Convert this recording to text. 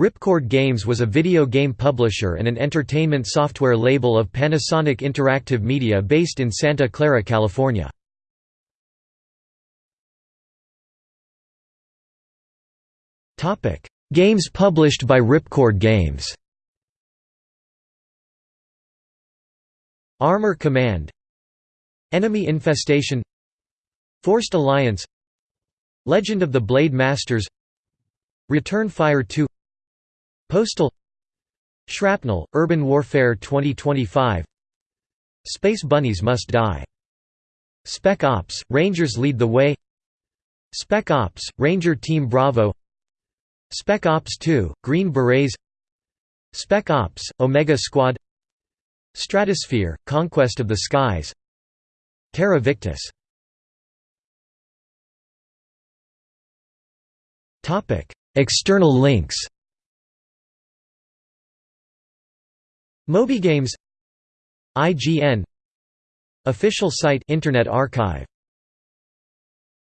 Ripcord Games was a video game publisher and an entertainment software label of Panasonic Interactive Media based in Santa Clara, California. Games published by Ripcord Games Armor Command Enemy Infestation Forced Alliance Legend of the Blade Masters Return Fire 2 Postal Shrapnel, Urban Warfare 2025 Space Bunnies Must Die. Spec Ops, Rangers Lead the Way Spec Ops, Ranger Team Bravo Spec Ops 2, Green Berets Spec Ops, Omega Squad Stratosphere, Conquest of the Skies Terra Victus. External links MobyGames IGN Official site Internet Archive